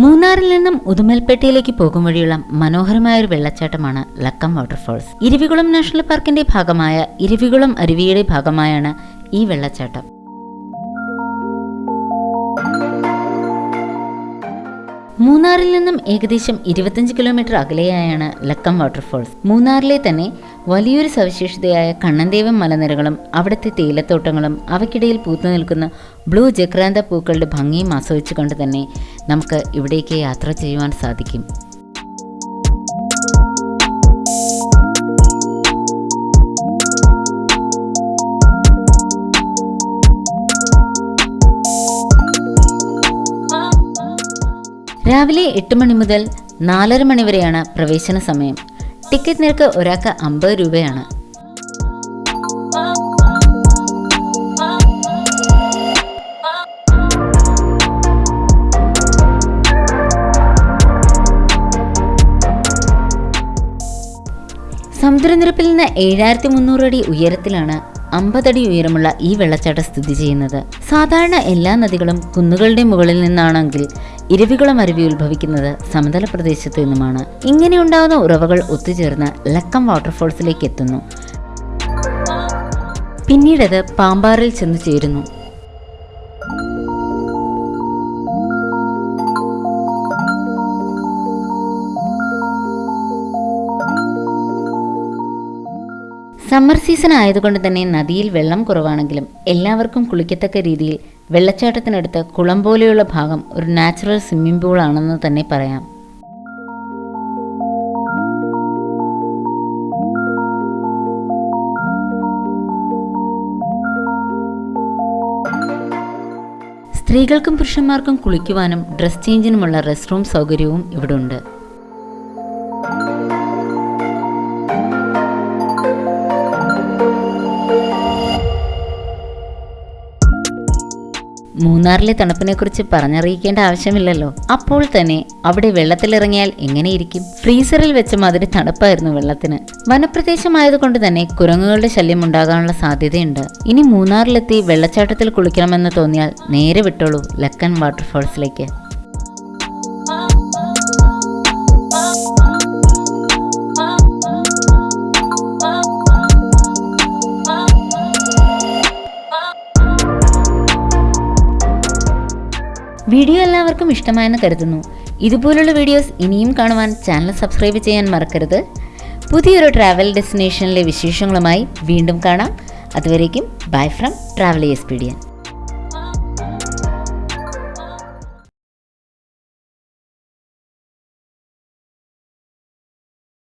മൂന്നാറിൽ നിന്നും ഉദുമൽപേട്ടയിലേക്ക് പോകും വഴിയുള്ള മനോഹരമായ ഒരു വെള്ളച്ചാട്ടമാണ് ലക്കം വാട്ടർഫോൾസ്. ഇരവികുളം നാഷണൽ പാർക്കിന്റെ ഭാഗമായ ഇരവികുളം അരുവിയുടെ ഭാഗമായാണ് ഈ വെള്ളച്ചാട്ടം. മൂന്നാറിൽ നിന്നും ഏകദേശം ഇരുപത്തഞ്ച് കിലോമീറ്റർ അകലെയായാണ് ലക്കം വാട്ടർഫോൾസ് മൂന്നാറിലെ തന്നെ വലിയൊരു സവിശേഷതയായ കണ്ണന്തേവം മലനിരകളും അവിടുത്തെ തേയിലത്തോട്ടങ്ങളും അവയ്ക്കിടയിൽ പൂത്തു നിൽക്കുന്ന ബ്ലൂ ജക്രാന്ത പൂക്കളുടെ ഭംഗിയും ആസ്വദിച്ചുകൊണ്ട് തന്നെ നമുക്ക് ഇവിടേക്ക് യാത്ര ചെയ്യുവാൻ സാധിക്കും. രാവിലെ എട്ട് മണി മുതൽ നാലര മണി വരെയാണ് പ്രവേശന സമയം. ടിക്കറ്റ് നിരക്ക് ഒരാൾക്ക് അമ്പത് രൂപയാണ്. സമുദ്രനിരപ്പിൽ നിന്ന് ഏഴായിരത്തി മുന്നൂറ് അടി ഉയരത്തിലാണ് അമ്പതടി ഉയരമുള്ള ഈ വെള്ളച്ചാട്ടം സ്ഥിതി ചെയ്യുന്നത്. സാധാരണ എല്ലാ നദികളും കുന്നുകളുടെ മുകളിൽ നിന്നാണെങ്കിൽ ഇരവികുളം അരുവി ഉത്ഭവിക്കുന്നത് സമതല പ്രദേശത്തു നിന്നുമാണ്. ഇങ്ങനെ ഉണ്ടാകുന്ന ഉറവകൾ ഒത്തുചേർന്ന് ലക്കം വാട്ടർഫോൾസിലേക്ക് എത്തുന്നു. പിന്നീടത് പാമ്പാറിൽ ചെന്ന് ചേരുന്നു. സമ്മർ സീസൺ ആയതുകൊണ്ട് തന്നെ നദിയിൽ വെള്ളം കുറവാണെങ്കിലും എല്ലാവർക്കും കുളിക്കത്തക്ക രീതിയിൽ വെള്ളച്ചാട്ടത്തിനടുത്ത് കുളം പോലെയുള്ള ഭാഗം ഒരു നാച്ചുറൽ സ്വിമ്മിംഗ് പൂൾ ആണെന്ന് തന്നെ പറയാം. സ്ത്രീകൾക്കും പുരുഷന്മാർക്കും കുളിക്കുവാനും ഡ്രസ് ചേഞ്ചിനുമുള്ള റെസ്റ്റ് റൂം സൗകര്യവും ഇവിടെ മൂന്നാറിലെ തണുപ്പിനെക്കുറിച്ച് പറഞ്ഞറിയിക്കേണ്ട ആവശ്യമില്ലല്ലോ. അപ്പോൾ തന്നെ അവിടെ വെള്ളത്തിലിറങ്ങിയാൽ എങ്ങനെയിരിക്കും? ഫ്രീസറിൽ വെച്ച മാതിരി തണുപ്പായിരുന്നു വെള്ളത്തിന്. വനപ്രദേശമായതുകൊണ്ട് തന്നെ കുരങ്ങുകളുടെ ശല്യം ഉണ്ടാകാനുള്ള സാധ്യതയുണ്ട്. ഇനി മൂന്നാറിലെത്തി വെള്ളച്ചാട്ടത്തിൽ കുളിക്കണമെന്ന് തോന്നിയാൽ നേരെ വിട്ടോളൂ ലക്കൻ വാട്ടർഫോൾസിലേക്ക്. വീഡിയോ എല്ലാവർക്കും ഇഷ്ടമായെന്ന് കരുതുന്നു. ഇതുപോലുള്ള വീഡിയോസ് ഇനിയും കാണുവാൻ ചാനൽ സബ്സ്ക്രൈബ് ചെയ്യാൻ മറക്കരുത്. പുതിയൊരു ട്രാവൽ ഡെസ്റ്റിനേഷനിലെ വിശേഷങ്ങളുമായി വീണ്ടും കാണാം. അതുവരേക്കും ബൈ ഫ്രം ട്രാവൽ എക്സ്പീഡിയൻ